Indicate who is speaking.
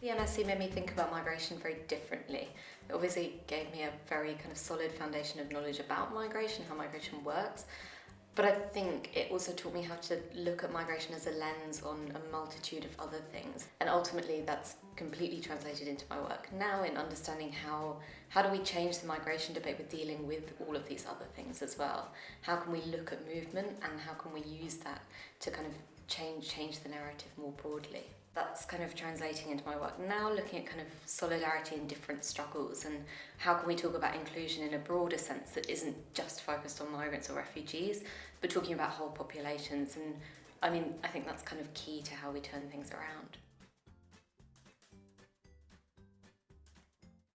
Speaker 1: The MSc made me think about migration very differently. It obviously gave me a very kind of solid foundation of knowledge about migration, how migration works, but I think it also taught me how to look at migration as a lens on a multitude of other things. And ultimately that's completely translated into my work now in understanding how, how do we change the migration debate with dealing with all of these other things as well. How can we look at movement and how can we use that to kind of change, change the narrative more broadly that's kind of translating into my work now, looking at kind of solidarity in different struggles and how can we talk about inclusion in a broader sense that isn't just focused on migrants or refugees, but talking about whole populations. And I mean, I think that's kind of key to how we turn things around.